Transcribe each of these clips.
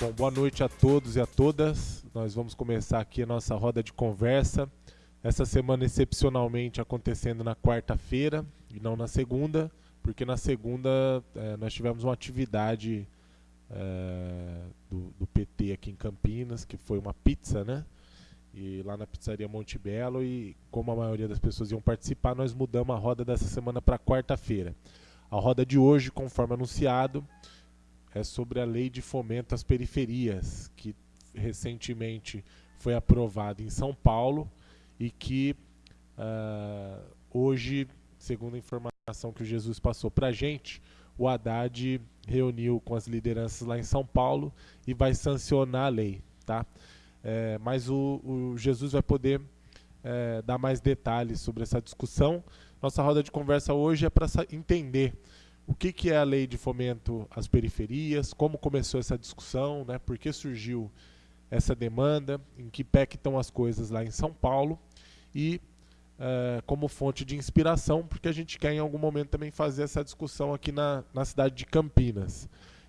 Bom, boa noite a todos e a todas. Nós vamos começar aqui a nossa roda de conversa. Essa semana, excepcionalmente, acontecendo na quarta-feira e não na segunda, porque na segunda é, nós tivemos uma atividade é, do, do, PT aqui em Campinas, que foi uma pizza, né? E lá na pizzaria Monte Belo, e como a maioria das pessoas iam participar, nós mudamos a roda dessa semana para quarta-feira. A roda de hoje, conforme anunciado, é sobre a lei de fomento às periferias, que recentemente foi aprovada em São Paulo e que uh, hoje, segundo a informação que o Jesus passou para a gente, o Haddad reuniu com as lideranças lá em São Paulo e vai sancionar a lei. Tá? É, mas o, o, Jesus vai poder é, dar mais detalhes sobre essa discussão. Nossa roda de conversa hoje é para entender o que, que é a lei de fomento às periferias, como começou essa discussão, né, por que surgiu essa demanda, em que pé que estão as coisas lá em São Paulo? E uh, como fonte de inspiração, porque a gente quer em algum momento também fazer essa discussão aqui na, na cidade de Campinas.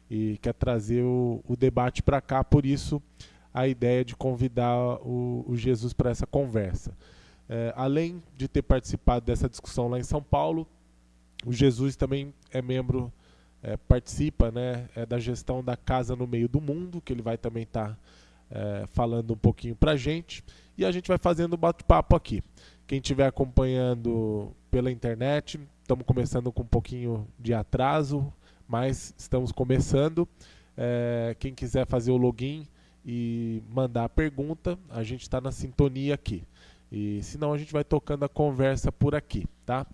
E quer trazer o, o debate para cá, por isso a ideia de convidar o, o Jesus para essa conversa. Uh, além de ter participado dessa discussão lá em São Paulo, o Jesus também é membro, é, participa né, é da gestão da Casa no Meio do Mundo, que ele vai também estar tá, é, falando um pouquinho para a gente. E a gente vai fazendo bate-papo aqui. Quem estiver acompanhando pela internet, estamos começando com um pouquinho de atraso, mas estamos começando. É, quem quiser fazer o login e mandar a pergunta, a gente está na sintonia aqui. E senão a gente vai tocando a conversa por aqui, tá?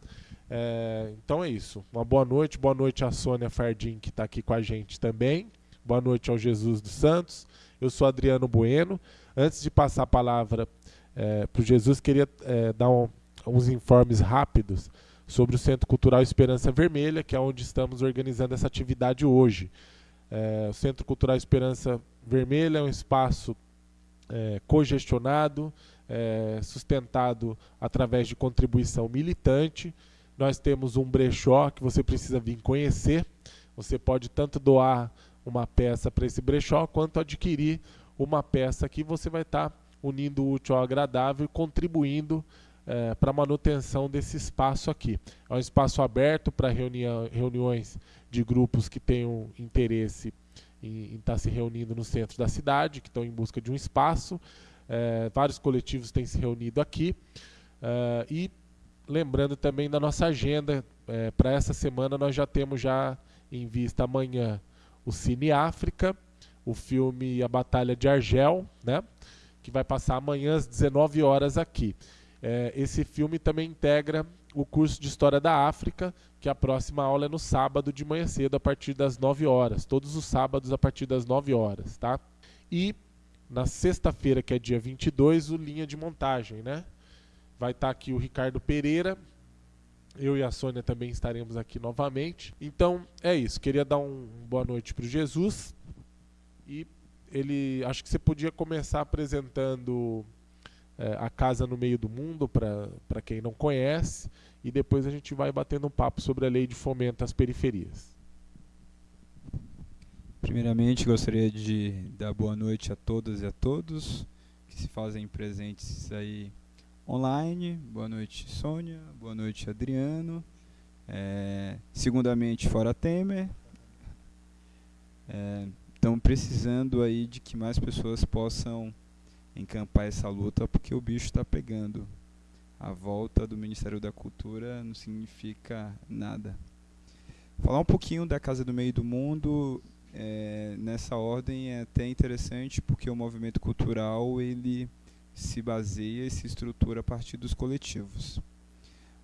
É, então é isso. Uma boa noite. Boa noite à Sônia Fardim, que está aqui com a gente também. Boa noite ao Jesus dos Santos. Eu sou Adriano Bueno. Antes de passar a palavra é, para o Jesus, queria é, dar um, uns informes rápidos sobre o Centro Cultural Esperança Vermelha, que é onde estamos organizando essa atividade hoje. É, o Centro Cultural Esperança Vermelha é um espaço é, cogestionado, é, sustentado através de contribuição militante nós temos um brechó que você precisa vir conhecer. Você pode tanto doar uma peça para esse brechó, quanto adquirir uma peça que você vai estar tá unindo o útil ao agradável e contribuindo é, para a manutenção desse espaço aqui. É um espaço aberto para reuniões de grupos que tenham interesse em estar tá se reunindo no centro da cidade, que estão em busca de um espaço. É, vários coletivos têm se reunido aqui. É, e lembrando também da nossa agenda, é, para essa semana nós já temos já em vista amanhã o Cine África, o filme A Batalha de Argel, né, que vai passar amanhã às 19 horas aqui. É, esse filme também integra o curso de História da África, que a próxima aula é no sábado de manhã cedo, a partir das 9 horas. Todos os sábados a partir das 9 horas, tá? E na sexta-feira, que é dia 22, o Linha de Montagem, né? Vai estar tá aqui o Ricardo Pereira. Eu e a Sônia também estaremos aqui novamente. Então é isso. Queria dar um boa noite para o Jesus. E ele, acho que você podia começar apresentando é, a casa no meio do mundo para quem não conhece. E depois a gente vai batendo um papo sobre a lei de fomento às periferias. Primeiramente, gostaria de dar boa noite a todas e a todos que se fazem presentes aí online. Boa noite, Sônia. Boa noite, Adriano. É, segundamente, fora Temer. Estão é, precisando aí de que mais pessoas possam encampar essa luta, porque o bicho está pegando. A volta do Ministério da Cultura não significa nada. Falar um pouquinho da Casa do Meio do Mundo é, nessa ordem é até interessante, porque o movimento cultural ele se baseia e se estrutura a partir dos coletivos.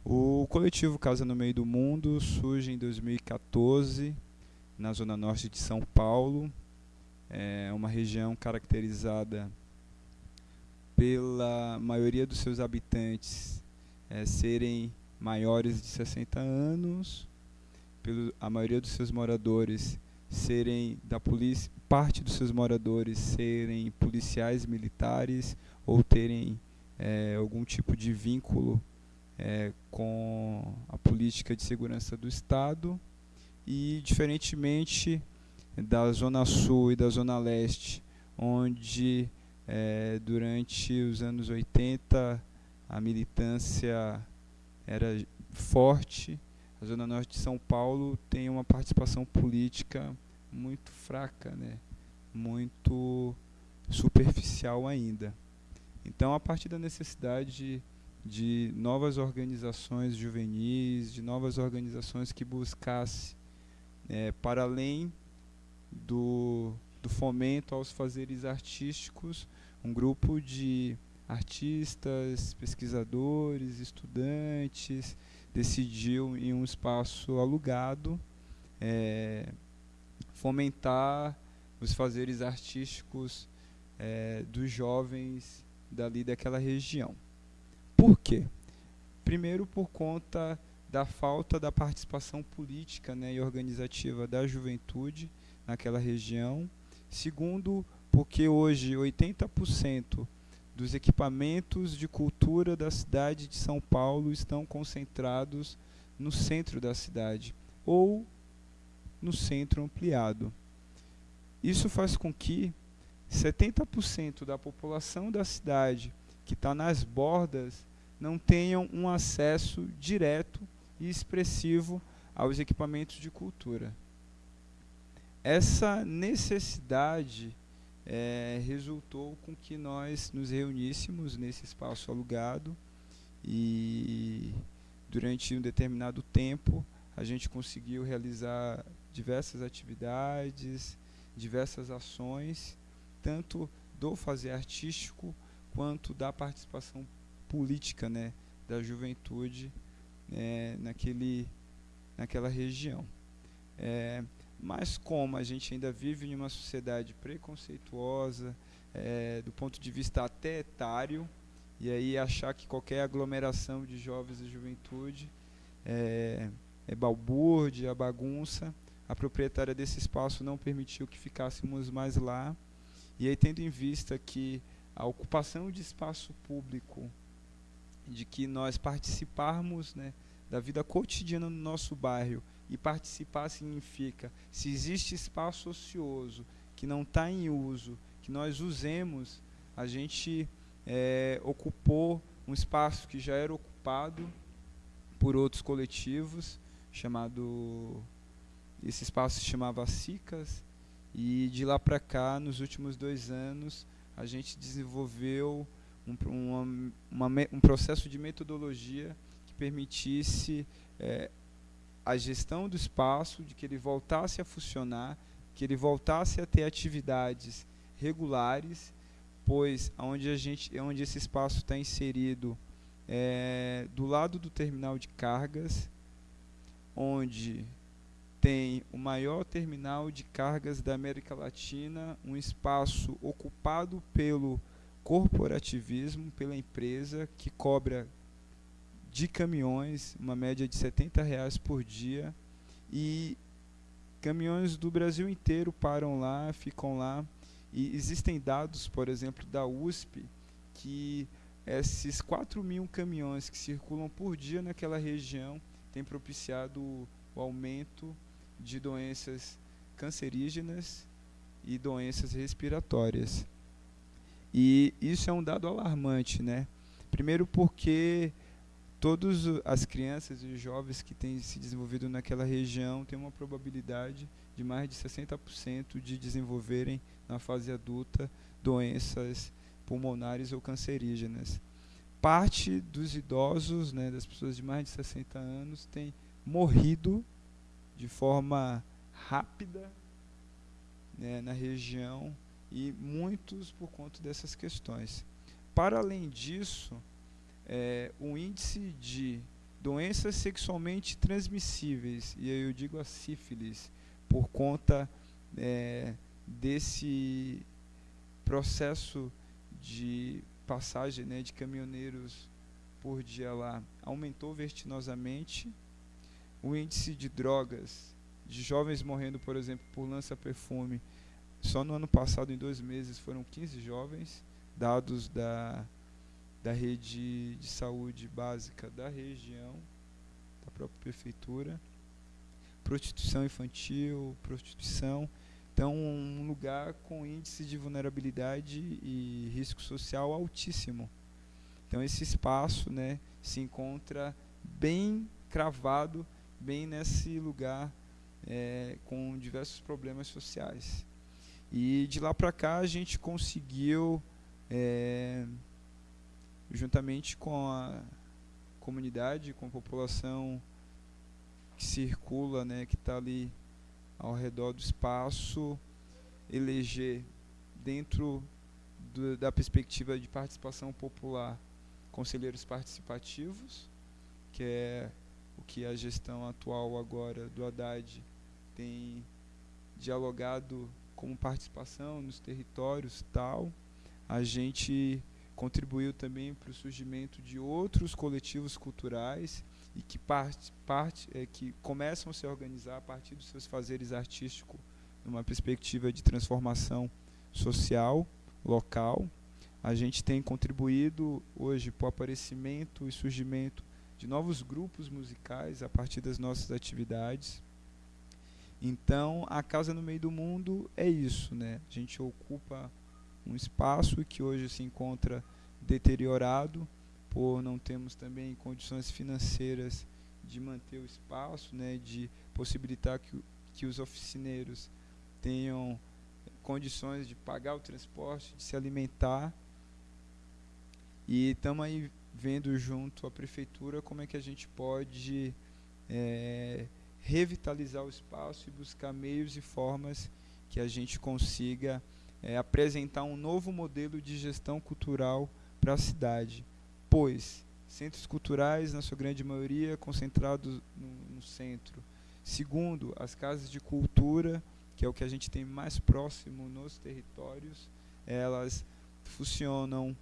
O coletivo Casa no Meio do Mundo surge em 2014 na zona norte de São Paulo, é uma região caracterizada pela maioria dos seus habitantes é, serem maiores de 60 anos, pelo, a maioria dos seus moradores serem da polícia, parte dos seus moradores serem policiais militares ou terem é, algum tipo de vínculo é, com a política de segurança do Estado e, diferentemente da Zona Sul e da Zona Leste, onde é, durante os anos 80 a militância era forte. A Zona Norte de São Paulo tem uma participação política muito fraca, né? muito superficial ainda. Então, a partir da necessidade de, de novas organizações juvenis, de novas organizações que buscassem, é, para além do, do fomento aos fazeres artísticos, um grupo de artistas, pesquisadores, estudantes decidiu em um espaço alugado é, fomentar os fazeres artísticos é, dos jovens dali daquela região. Por quê? Primeiro por conta da falta da participação política né, e organizativa da juventude naquela região. Segundo, porque hoje 80% dos equipamentos de cultura da cidade de São Paulo estão concentrados no centro da cidade ou no centro ampliado. Isso faz com que 70% da população da cidade que está nas bordas não tenham um acesso direto e expressivo aos equipamentos de cultura. Essa necessidade é, resultou com que nós nos reuníssemos nesse espaço alugado e durante um determinado tempo a gente conseguiu realizar diversas atividades, diversas ações, tanto do fazer artístico quanto da participação política né, da juventude é, naquele, naquela região. É, mas como a gente ainda vive em uma sociedade preconceituosa, é, do ponto de vista até etário, e aí achar que qualquer aglomeração de jovens e juventude é, é balbúrdia, bagunça, a proprietária desse espaço não permitiu que ficássemos mais lá. E aí, tendo em vista que a ocupação de espaço público, de que nós participarmos né, da vida cotidiana no nosso bairro, e participar significa, se existe espaço ocioso que não está em uso, que nós usemos, a gente é, ocupou um espaço que já era ocupado por outros coletivos, chamado esse espaço se chamava SICAS, e de lá para cá, nos últimos dois anos, a gente desenvolveu um, uma, um processo de metodologia que permitisse é, a gestão do espaço, de que ele voltasse a funcionar, que ele voltasse a ter atividades regulares, pois onde a gente, onde esse espaço está inserido é, do lado do terminal de cargas, onde tem o maior terminal de cargas da América Latina, um espaço ocupado pelo corporativismo, pela empresa que cobra de caminhões, uma média de 70 reais por dia, e caminhões do Brasil inteiro param lá, ficam lá, e existem dados, por exemplo, da USP, que esses 4 mil caminhões que circulam por dia naquela região têm propiciado o aumento de doenças cancerígenas e doenças respiratórias. E isso é um dado alarmante, né? Primeiro porque todas as crianças e jovens que têm se desenvolvido naquela região têm uma probabilidade de mais de 60% de desenvolverem na fase adulta doenças pulmonares ou cancerígenas. Parte dos idosos, né, das pessoas de mais de 60 anos, tem morrido de forma rápida né, na região e muitos por conta dessas questões. Para além disso, é, o índice de doenças sexualmente transmissíveis, e aí eu digo a sífilis, por conta é, desse processo de passagem né, de caminhoneiros por dia lá, aumentou vertiginosamente o índice de drogas, de jovens morrendo, por exemplo, por lança-perfume, só no ano passado, em dois meses, foram 15 jovens, dados da, da rede de saúde básica da região, da própria prefeitura. Prostituição infantil, prostituição. Então, um lugar com índice de vulnerabilidade e risco social altíssimo. Então, esse espaço né, se encontra bem cravado, bem nesse lugar é, com diversos problemas sociais. E de lá para cá a gente conseguiu, é, juntamente com a comunidade, com a população que circula, né, que está ali ao redor do espaço, eleger dentro do, da perspectiva de participação popular conselheiros participativos, que é que a gestão atual agora do Haddad tem dialogado como participação nos territórios tal. A gente contribuiu também para o surgimento de outros coletivos culturais e que parte, parte é, que começam a se organizar a partir dos seus fazeres artísticos numa perspectiva de transformação social local. A gente tem contribuído hoje para o aparecimento e surgimento de novos grupos musicais a partir das nossas atividades. Então, a Casa no Meio do Mundo é isso, né? A gente ocupa um espaço que hoje se encontra deteriorado por não termos também condições financeiras de manter o espaço, né, de possibilitar que, que os oficineiros tenham condições de pagar o transporte, de se alimentar. E estamos aí vendo junto à prefeitura como é que a gente pode é, revitalizar o espaço e buscar meios e formas que a gente consiga é, apresentar um novo modelo de gestão cultural para a cidade, pois centros culturais, na sua grande maioria, concentrados no, no centro. Segundo, as casas de cultura, que é o que a gente tem mais próximo nos territórios, elas funcionam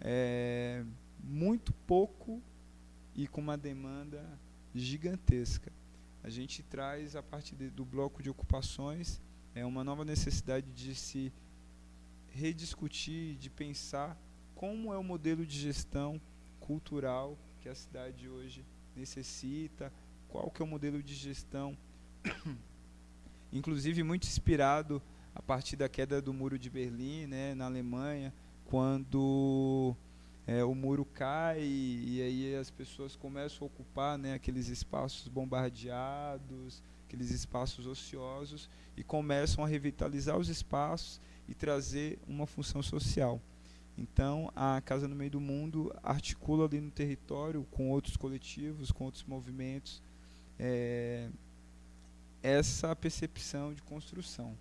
é, muito pouco e com uma demanda gigantesca. A gente traz a partir de, do bloco de ocupações é uma nova necessidade de se rediscutir, de pensar como é o modelo de gestão cultural que a cidade hoje necessita, qual que é o modelo de gestão, inclusive muito inspirado a partir da queda do muro de Berlim, né, na Alemanha, quando é, o muro cai e, aí as pessoas começam a ocupar né, aqueles espaços bombardeados, aqueles espaços ociosos e começam a revitalizar os espaços e trazer uma função social. Então, a Casa no Meio do Mundo articula ali no território com outros coletivos, com outros movimentos, é, essa percepção de construção.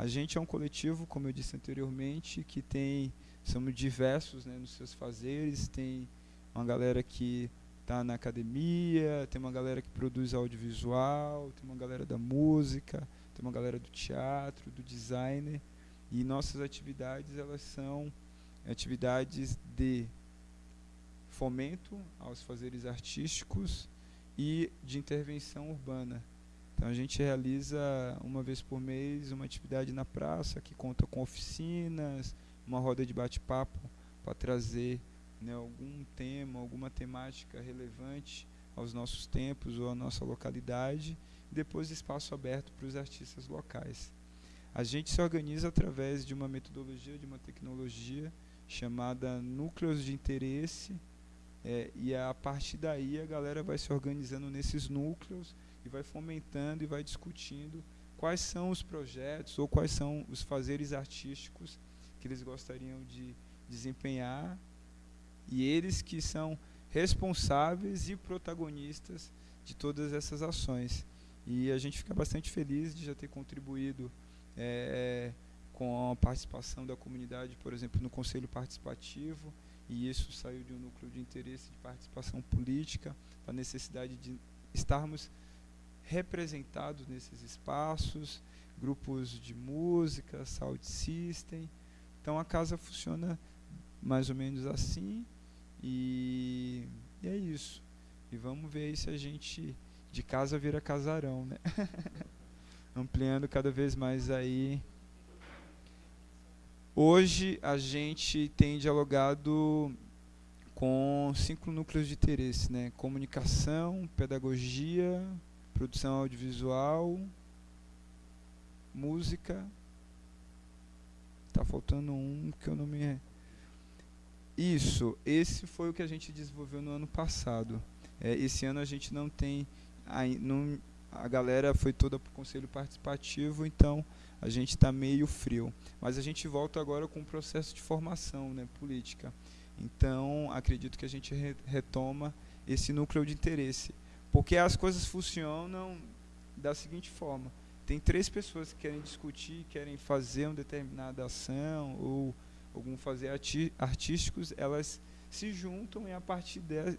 A gente é um coletivo, como eu disse anteriormente, que tem somos diversos né, nos seus fazeres. Tem uma galera que está na academia, tem uma galera que produz audiovisual, tem uma galera da música, tem uma galera do teatro, do designer. E nossas atividades elas são atividades de fomento aos fazeres artísticos e de intervenção urbana. Então a gente realiza uma vez por mês uma atividade na praça que conta com oficinas, uma roda de bate-papo para trazer né, algum tema, alguma temática relevante aos nossos tempos ou à nossa localidade, e depois espaço aberto para os artistas locais. A gente se organiza através de uma metodologia, de uma tecnologia chamada núcleos de interesse, é, e a partir daí a galera vai se organizando nesses núcleos e vai fomentando e vai discutindo quais são os projetos ou quais são os fazeres artísticos que eles gostariam de desempenhar e eles que são responsáveis e protagonistas de todas essas ações. E a gente fica bastante feliz de já ter contribuído é, com a participação da comunidade, por exemplo, no Conselho Participativo, e isso saiu de um núcleo de interesse de participação política, a necessidade de estarmos representados nesses espaços, grupos de música, sound system, então a casa funciona mais ou menos assim e, e é isso. E vamos ver se a gente de casa vira casarão, né? Ampliando cada vez mais aí. Hoje a gente tem dialogado com cinco núcleos de interesse, né? Comunicação, pedagogia, produção audiovisual, música. Tá faltando um que eu não me. Isso, esse foi o que a gente desenvolveu no ano passado. É, esse ano a gente não tem. A, não, a galera foi toda para o conselho participativo, então a gente está meio frio. Mas a gente volta agora com o processo de formação né, política. Então, acredito que a gente re retoma esse núcleo de interesse. Porque as coisas funcionam da seguinte forma: tem três pessoas que querem discutir, querem fazer uma determinada ação ou algum fazer artísticos, elas se juntam e a partir de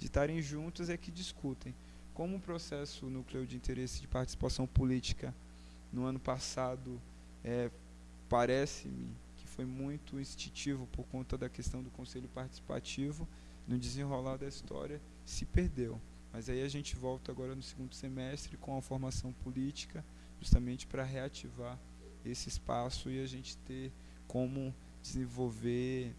estarem juntas é que discutem. Como o processo núcleo de interesse de participação política no ano passado é, parece-me que foi muito instintivo por conta da questão do conselho participativo, no desenrolar da história se perdeu. Mas aí a gente volta agora no segundo semestre com a formação política, justamente para reativar esse espaço e a gente ter como desenvolver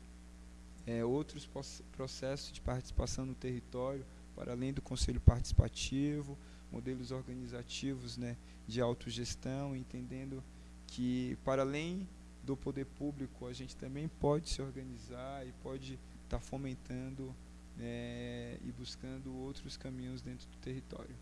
é, outros processos de participação no território, para além do conselho participativo, modelos organizativos né, de autogestão, entendendo que, para além do poder público, a gente também pode se organizar e pode estar tá fomentando é, e buscando outros caminhos dentro do território.